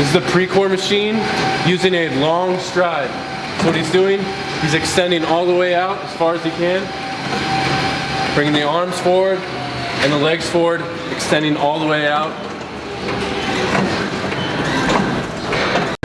This is the Precor machine using a long stride. So what he's doing, he's extending all the way out as far as he can, bringing the arms forward and the legs forward, extending all the way out.